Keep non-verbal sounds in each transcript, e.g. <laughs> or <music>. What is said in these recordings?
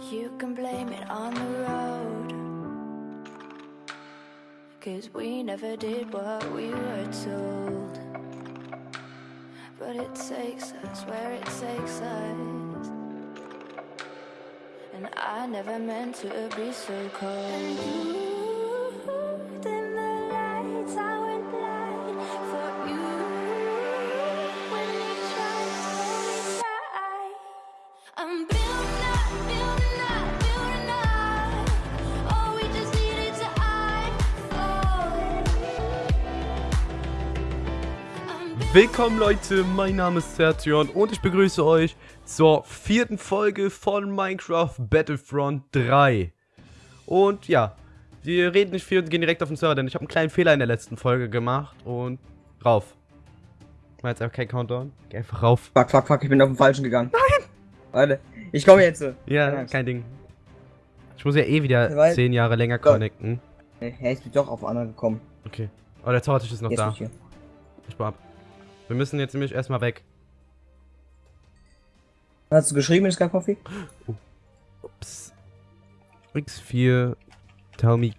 You can blame it on the road. Cause we never did what we were told. But it takes us where it takes us. And I never meant to be so cold. Willkommen Leute, mein Name ist Sertion und ich begrüße euch zur vierten Folge von Minecraft Battlefront 3. Und ja, wir reden nicht viel und gehen direkt auf den Server, denn ich habe einen kleinen Fehler in der letzten Folge gemacht und rauf. Ich mach jetzt einfach kein Countdown, geh einfach rauf. Fuck, fuck, fuck, ich bin auf den falschen gegangen. Nein! Warte, ich komme jetzt. Ja, Keine kein Ding. Ich muss ja eh wieder Weil- 10 Jahre länger connecten. Hä, ich bin doch auf anderen gekommen. Okay. Oh, der Zaubertisch ist noch Jetzt da. bin ich baue ab. Wir müssen jetzt nämlich erstmal weg. Hast du geschrieben in Sky Coffee? Ups. X4. Tell me.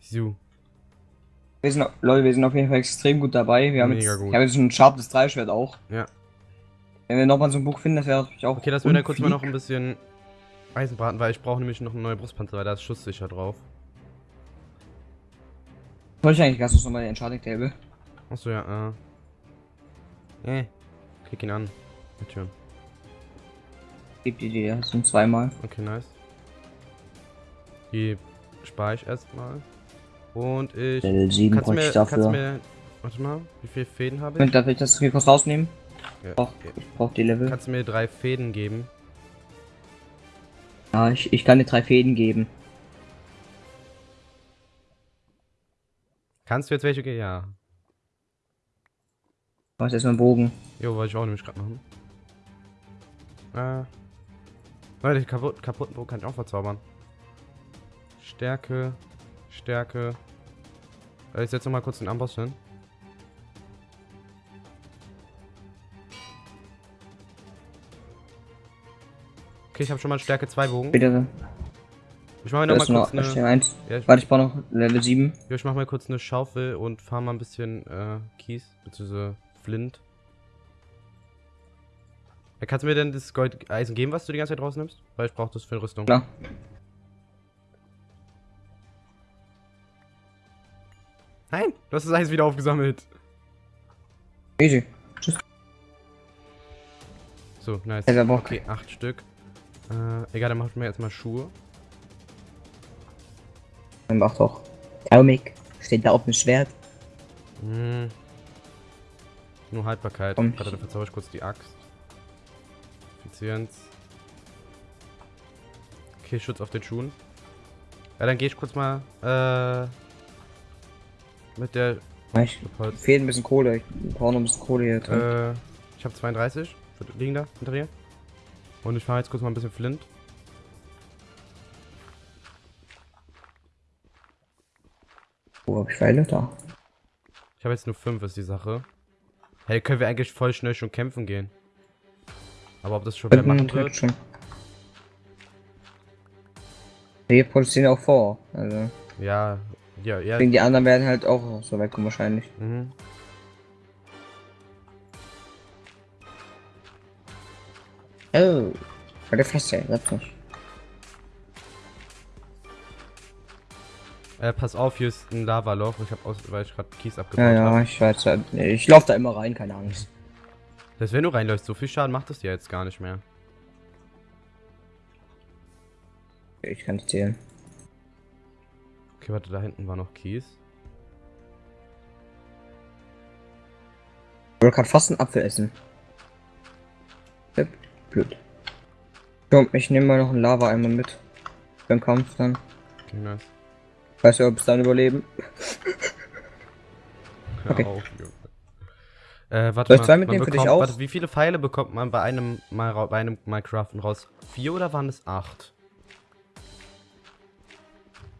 So. Wir sind, Leute, wir sind auf jeden Fall extrem gut dabei. Wir haben Mega jetzt, gut. Ich habe jetzt ein scharfes Dreischwert auch. Ja. Wenn wir nochmal so ein Buch finden, das wäre natürlich auch. Okay, lass mir dann kurz mal noch ein bisschen Eisen braten, weil ich brauche nämlich noch eine neue Brustpanzer, weil da ist schusssicher drauf. Soll ich eigentlich ganz kurz nochmal den Enchanting Table? Achso, ja, äh. Äh. Klick ihn an. Mit Türen. Gib die dir, das sind zweimal. Okay, nice. Die spare ich erstmal. Und ich. Level 7 Kannst mir, ich kannst dafür. mir. Warte mal, wie viele Fäden habe ich? Moment, darf ich das hier kurz rausnehmen? Ja, Doch, ich brauche die Level. Kannst du mir drei Fäden geben? Ja, ich, ich kann dir drei Fäden geben. Kannst du jetzt welche geben? Ja. Du hast erstmal einen Bogen. Jo, wollte ich auch nämlich gerade machen. Äh. Leute, den kaputt, kaputten Bogen kann ich auch verzaubern. Stärke. Stärke. Äh, Ich setze noch mal kurz den Amboss hin. Okay, ich habe schon mal Stärke 2 Bogen. Bitte. Ich mache mir Da noch ist mal noch kurz steht eine. eins. Ja, ich, Warte, ich brauche noch Level 7. ja, ich mache mal kurz eine Schaufel und fahre mal ein bisschen äh, Kies, beziehungsweise Flint. Kannst du mir denn das Gold Eisen geben, was du die ganze Zeit rausnimmst? Weil ich brauche das für eine Rüstung. Klar. Nein, du hast das Eis wieder aufgesammelt. Easy. So, nice. Ja, Okay, acht Stück. Äh, egal, dann machen wir jetzt mal Schuhe. Dann mach doch. Taumik. Steht da auf dem Schwert. Hm. Nur Haltbarkeit. Komm. Warte, dann verzauber ich kurz die Axt. Effizienz. Okay, Schutz auf den Schuhen. Ja, dann gehe ich kurz mal, äh, mit der Ich fehlt ein bisschen Kohle. Ich brauche noch ein bisschen Kohle hier drin. Äh, ich habe 32. Liegen da hinter dir. Und ich fahre jetzt kurz mal ein bisschen Flint. Wo hab ich Pfeile? Da. Ich habe jetzt nur 5, ist die Sache. Hey, können wir eigentlich voll schnell schon kämpfen gehen. Aber ob das schon wieder machen wird? schon. Wir produzieren auch vor. Also. Ja, ja, ja. Deswegen die anderen werden halt auch so weit kommen wahrscheinlich. Mhm. Oh. Der Fresse, das nicht. Äh, pass auf, hier ist ein Lavaloch. Ich habe aus, weil ich gerade Kies abgebaut Ja, ja, habe. ich weiß nee, Ich laufe da immer rein, keine Angst. Das wenn du reinläufst, so viel Schaden macht es dir jetzt gar nicht mehr. Ich kann es zählen. Okay, warte, da hinten war noch Kies. Ich wollte gerade fast einen Apfel essen. Blöd. Komm, ich nehme mal noch einen Lava-Eimer mit. Beim Kampf dann. Okay, nice. Weißt du, ob es dann überleben? Hör Okay. auf, Junge. Äh, warte Soll ich zwei mitnehmen für dich auch? Warte, wie viele Pfeile bekommt man bei einem, mal, bei einem Minecraften raus? Vier oder waren es acht?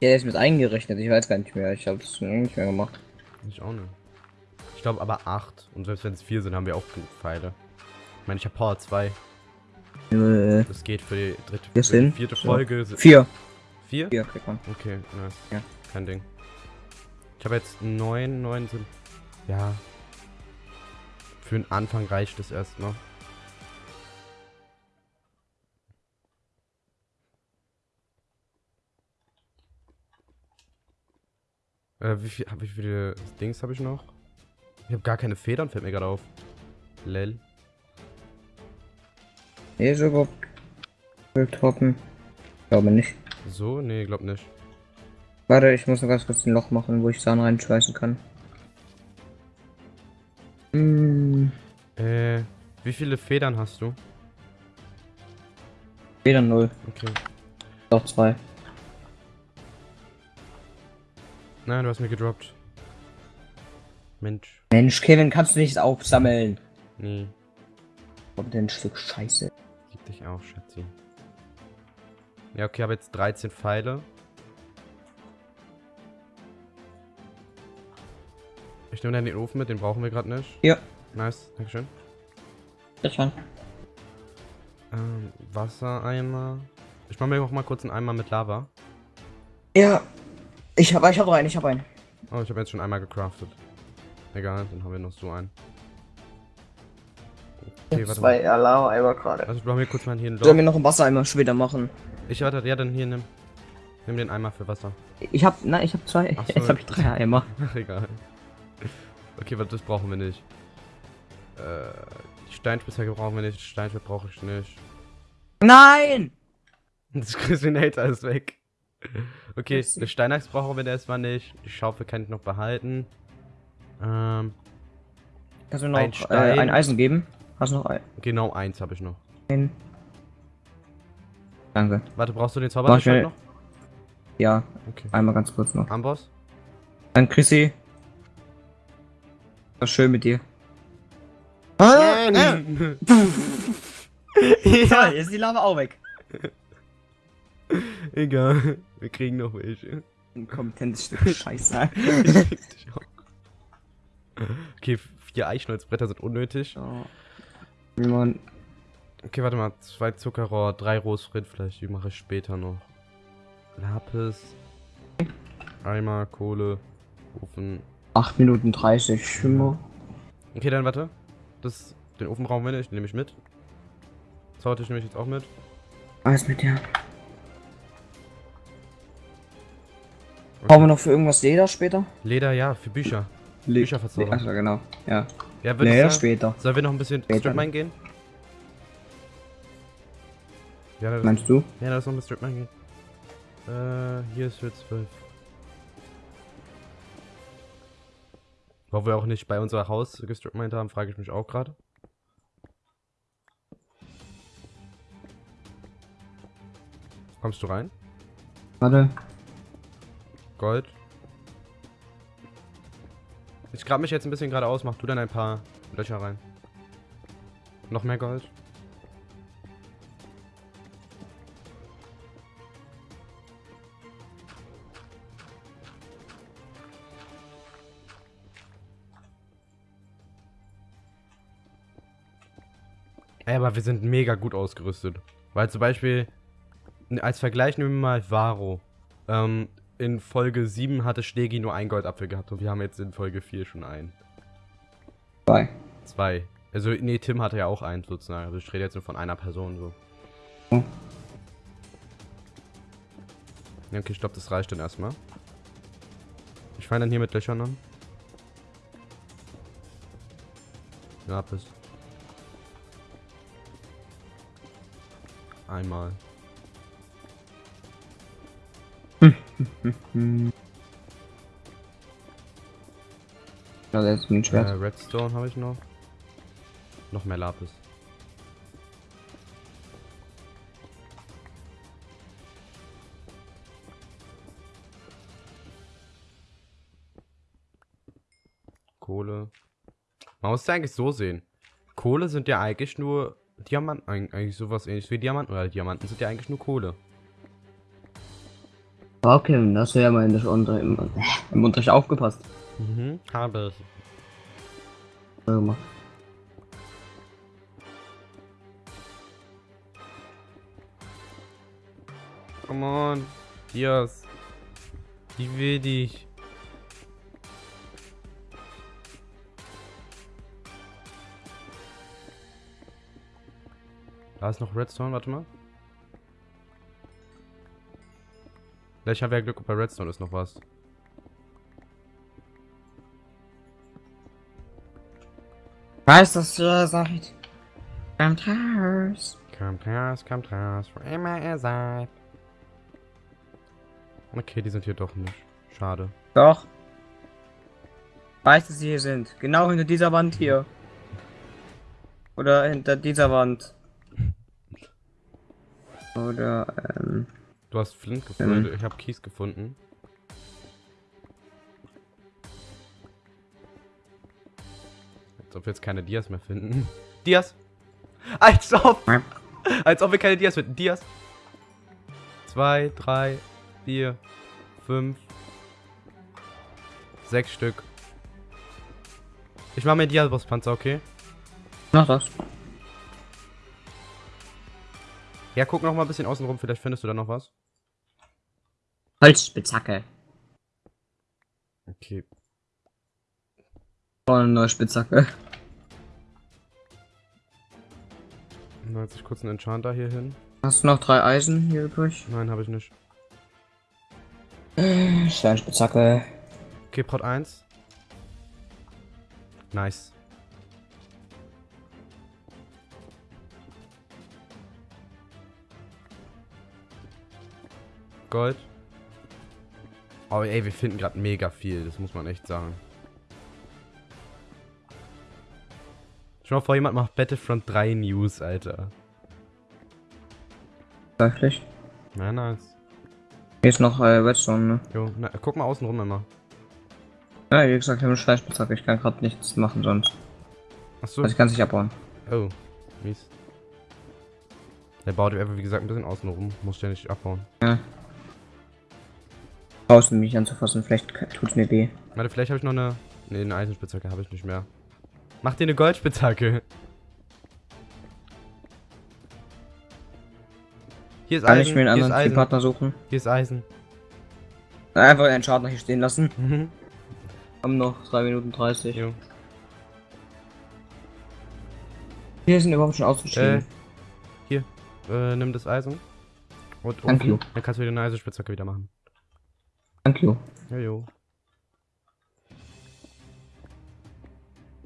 Ja, der ist mit eingerechnet. Ich weiß gar nicht mehr. Ich habe es nicht mehr gemacht. Ich auch nicht. Ich glaube aber acht. Und selbst wenn es vier sind, haben wir auch genug Pfeile. Ich meine, ich habe Power 2. Äh, Das geht für die dritte, für die vierte ja. Folge. vier. Vier? Vier kriegt man. Okay, nice. Ja. Kein Ding. Ich habe jetzt neun, neun sind. Ja. Für den Anfang reicht es erst noch. Äh, wie, viel, wie viele Dings habe ich noch? Ich habe gar keine Federn, fällt mir gerade auf. Lel. Nee, ist überhaupt. Wildhoppen. Glaube nicht. So? Nee, glaub nicht. Warte, ich muss noch ganz kurz ein Loch machen, wo ich Sahne reinschmeißen kann. Hm, Äh, wie viele Federn hast du? weder null. Okay. Doch zwei. Nein, du hast mir gedroppt. Mensch. Mensch, Kevin, kannst du nicht aufsammeln? Nee. Kommt denn ein Stück Scheiße. Gib dich auf, Schatzi. Ja, okay, habe jetzt 13 Pfeile. Ich nehme dann den Ofen mit, den brauchen wir gerade nicht. Ja. Nice, Dankeschön. Das schon. Ähm, Wassereimer. Ich mache mir auch mal kurz einen Eimer mit Lava. Ja. Ich hab, ich hab einen, ich hab einen. Oh, ich habe jetzt schon einmal gecraftet. Egal, dann haben wir noch so einen. Okay, warte mal. Lava-Eimer gerade. Also ich brauche mir kurz mal hier ein Sollen wir Loch. noch einen Wassereimer später machen? Ich warte, ja, dann hier nimm. Nimm den Eimer für Wasser. Ich hab, nein, ich hab zwei. So. Jetzt hab ich drei Eimer. <laughs> Ach, egal. Okay, warte, das brauchen wir nicht. Äh, die Steinspitzhacke brauchen wir nicht. Steinschwert brauche ich nicht. Nein! Das Christinator ist weg. Okay, eine Steinachs brauchen wir erstmal nicht. Die Schaufel kann ich noch behalten. Ähm, Kannst du mir noch Ein äh, ein Eisen geben? Hast du noch ein? genau eins habe ich noch. Danke. Warte, brauchst du den schnell. noch? Ja, Okay. einmal ganz kurz noch. Amboss? Dann Chrissy. War schön mit dir. Nein! Ja, <laughs> jetzt ist die Lava auch weg. <laughs> Egal. Wir kriegen noch welche. Ein kompetentes Stück Scheiße. <laughs> Okay, vier Eichholzbretter sind unnötig. Wie man. Okay, warte mal. Zwei Zuckerrohr, drei rohes Rindfleisch, die mache ich später noch. Lapis. Eimer, Kohle, Ofen. 8 Minuten 30 Schimmer. Okay, dann warte. Das, den Ofen brauchen wir nicht, nehme ich mit. Zaubertisch nehme ich jetzt auch mit. Alles mit dir. Brauchen wir noch für irgendwas Leder später? Leder, ja, für Bücher. Bücher verzaubern. Achso, genau. Ja. Ja, ich sagen. später. Sollen wir noch ein bisschen Später. Stripmine gehen? Ja, das, Meinst du? ja, lass noch ein Stripmine gehen. Äh, hier ist für 12. Warum wir auch nicht bei unser Haus gestripmined haben, frage ich mich auch gerade. Kommst du rein? Warte. Gold. Ich grab mich jetzt ein bisschen geradeaus, mach du dann ein paar Löcher rein. Noch mehr Gold. Ey, aber wir sind mega gut ausgerüstet. Weil zum Beispiel, als Vergleich nehmen wir mal Varo. Ähm, in Folge 7 hatte Stegi nur ein Goldapfel gehabt und wir haben jetzt in Folge 4 schon einen. Zwei. Zwei. Also, nee, Tim hatte ja auch einen sozusagen. Also ich rede jetzt nur von einer Person so. Hm. Ja, okay, ich glaube, das reicht dann erstmal. Ich fange dann hier mit Löchern an. Ja, bis. Einmal. <laughs> Ja, das ist ein Äh, Schwert. Redstone habe ich noch. Noch mehr Lapis. Kohle. Man muss es eigentlich so sehen. Kohle sind ja eigentlich nur Diamanten, eigentlich sowas ähnliches wie Diamanten, weil Diamanten sind ja eigentlich nur Kohle. Okay, das wäre mal ja mal im, im Unterricht aufgepasst. Mhm, habe ich. So gemacht. Come on, Dias. Ich will dich. Da ist noch Redstone, warte mal. Vielleicht haben wir ja Glück, bei Redstone ist noch was. Weiß, dass ihr seid. Kommt raus. Kommt raus, kommt raus, wo immer ihr seid. Okay, die sind hier doch nicht. Schade. Doch. Weiß, dass sie hier sind. Genau hinter dieser Wand hier. Oder hinter dieser Wand. Oder, ähm. Du hast Flint gefunden, ich habe Kies gefunden. Als ob wir jetzt keine Dias mehr finden. <laughs> Dias! Als ob! Als ob wir keine Dias finden. Dias! Zwei, drei, vier, fünf, sechs Stück. Ich mache mir Dias-Bosspanzer, okay? Mach das. Ja, guck noch mal ein bisschen außen rum, vielleicht findest du da noch was. Holzspitzhacke. Okay. Oh, eine neue Spitzhacke. Dann setze ich kurz einen Enchanter hier hin. Hast du noch drei Eisen hier übrig? Nein, habe ich nicht. Steinspitzhacke. Okay, Prot 1. Nice. Gold. Oh ey, wir finden gerade mega viel, das muss man echt sagen. Schau mal vor, jemand macht Battlefront 3 News, Alter. Wirklich? Na, nice. Hier ist noch äh, Redstone, ne? Jo, na, guck mal außen rum immer. Ja, wie gesagt, ich habe eine Steinspitzhacke. Ich kann gerade nichts machen sonst. Achso. Also ich kann es nicht abbauen. Oh, mies. Der baut einfach, wie gesagt, ein bisschen außen rum. Muss ja nicht abbauen. Ja. Draußen mich anzufassen, vielleicht tut's mir weh. Warte, vielleicht habe ich noch eine. Ne, eine Eisenspitzhacke habe ich nicht mehr. Mach dir eine Goldspitzhacke. Hier ist Kann Eisen. ich mir einen anderen. Teampartner suchen? Hier ist Eisen. Einfach einen Schaden hier stehen lassen. Mhm. Haben noch 3 Minuten 30. Jo. Hier sind überhaupt schon ausgestiegen. Hier, äh, nimm das Eisen. Und you. Dann kannst du wieder eine Eisenspitzhacke wieder machen. Thank you. Jojo.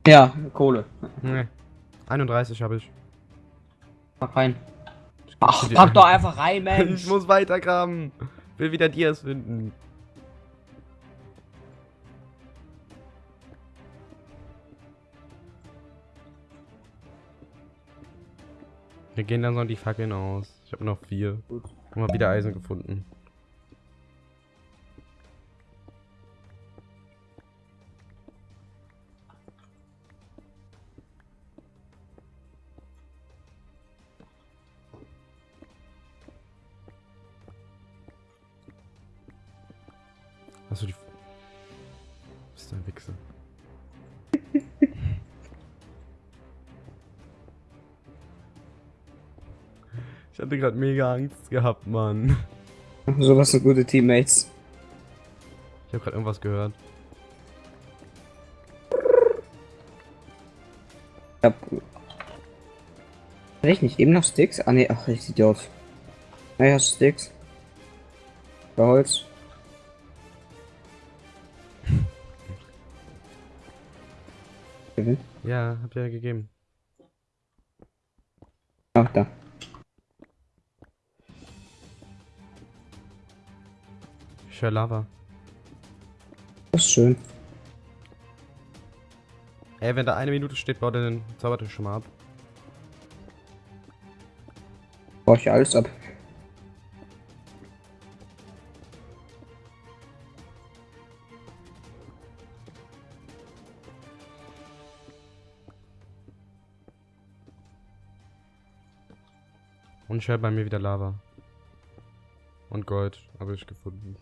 Ja, Kohle. Nee. 31 habe ich. Pack rein. Ich Ach, pack doch einfach rein, <laughs> Ich Mensch. muss weitergraben. Will wieder Dias finden. Wir gehen dann so die Fackeln aus. Ich habe noch vier. Gut. Haben wir wieder Eisen gefunden. Achso, die. Bist du ein Wichser? <laughs> ich hatte gerade mega Angst gehabt, Mann. Sowas sind gute Teammates. Ich habe gerade irgendwas gehört. Ich hab. Hatte ich nicht eben noch Sticks? Ah ne, ach, ich Idiot. Ja, ja, Sticks. Bei Holz. Ja, hab ja gegeben. Ach, da. Höre Lava. Das ist schön. Ey, wenn da eine Minute steht, baut er den Zaubertisch schon mal ab. Brauche ich alles ab. Und ich höre bei mir wieder Lava. Und Gold habe ich gefunden.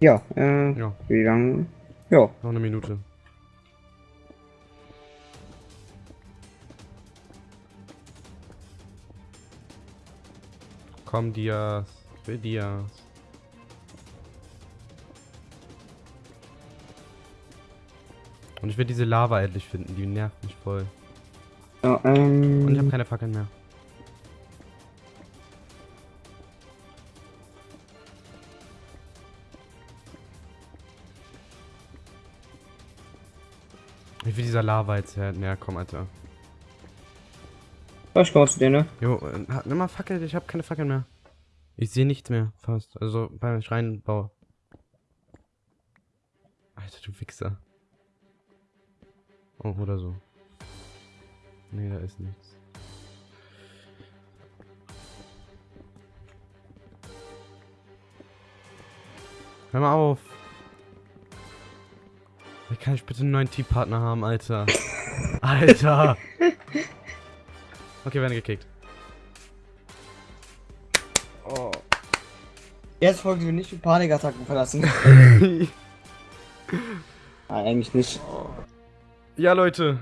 Ja, äh, ja. wie lange? Ja. Noch eine Minute. Komm, Dias. Will Dias. Und ich will diese Lava endlich finden, die nervt mich voll. Ja, Und ich habe ähm. keine Fackeln mehr. Ich will dieser Lava jetzt her näher kommen, Alter. Ich komme zu dir, ne? Jo, äh, nimm mal Fackel, ich habe keine Fackeln mehr. Ich sehe nichts mehr, fast. Also beim Schreinbau. Alter, du Wichser. Oh, oder so. Nee, da ist nichts. Hör mal auf. Wie kann ich bitte einen neuen Teampartner haben, Alter? <laughs> Alter! Okay, wir werden gekickt. Oh. Jetzt folgen wir nicht mit Panikattacken verlassen. <laughs> Nein, eigentlich nicht. Ja, Leute.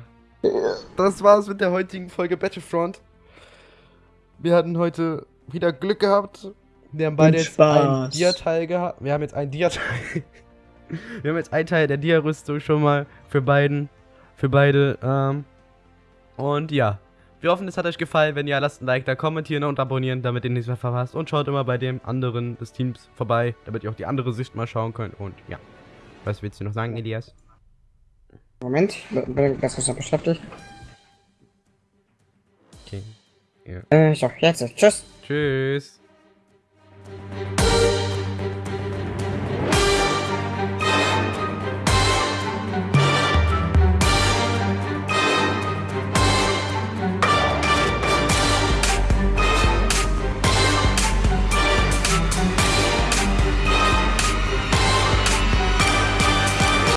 Das war's mit der heutigen Folge Battlefront. Wir hatten heute wieder Glück gehabt. Wir haben beide jetzt einen. Dia-Teil gehabt. Wir haben jetzt einen Dia-Teil. <laughs> Wir haben jetzt einen Teil der Dia-Rüstung schon mal für beiden. Für beide. Ähm. Und ja. Wir hoffen, es hat euch gefallen. Wenn ja, lasst ein Like da, kommentieren und abonnieren, damit ihr nichts mehr verpasst. Und schaut immer bei dem anderen des Teams vorbei, damit ihr auch die andere Sicht mal schauen könnt. Und ja. Was willst du noch sagen, Elias? Moment, das ist ganz beschäftigt. Okay. Ja. Äh, so, jetzt. Tschüss. Tschüss.